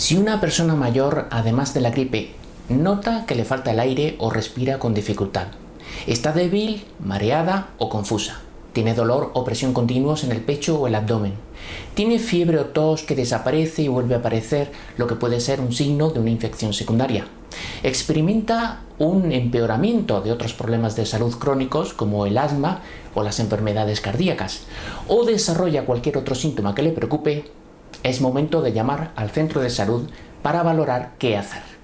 Si una persona mayor, además de la gripe, nota que le falta el aire o respira con dificultad, está débil, mareada o confusa, tiene dolor o presión continuos en el pecho o el abdomen, tiene fiebre o tos que desaparece y vuelve a aparecer, lo que puede ser un signo de una infección secundaria, experimenta un empeoramiento de otros problemas de salud crónicos como el asma o las enfermedades cardíacas, o desarrolla cualquier otro síntoma que le preocupe, es momento de llamar al centro de salud para valorar qué hacer.